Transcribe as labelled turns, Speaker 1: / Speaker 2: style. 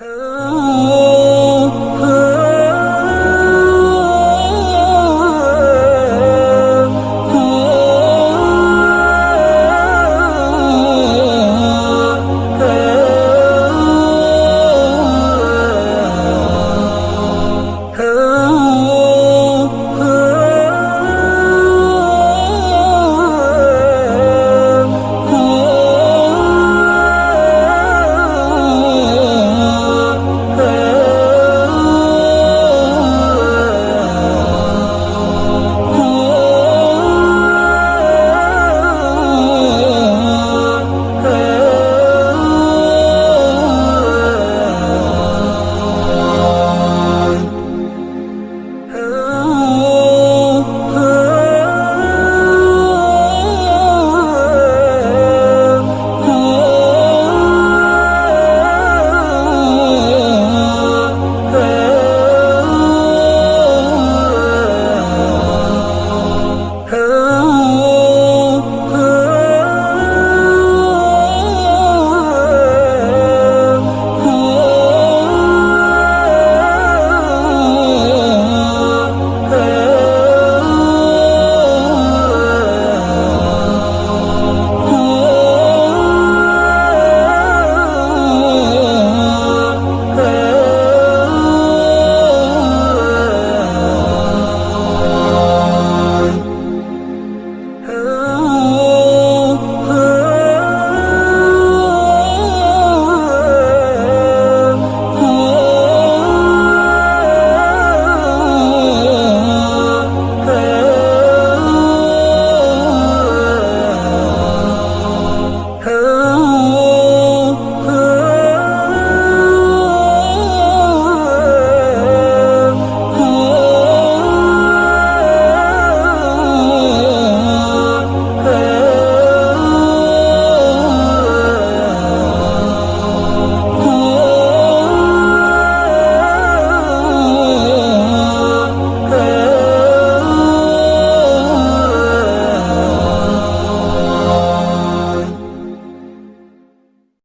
Speaker 1: Oh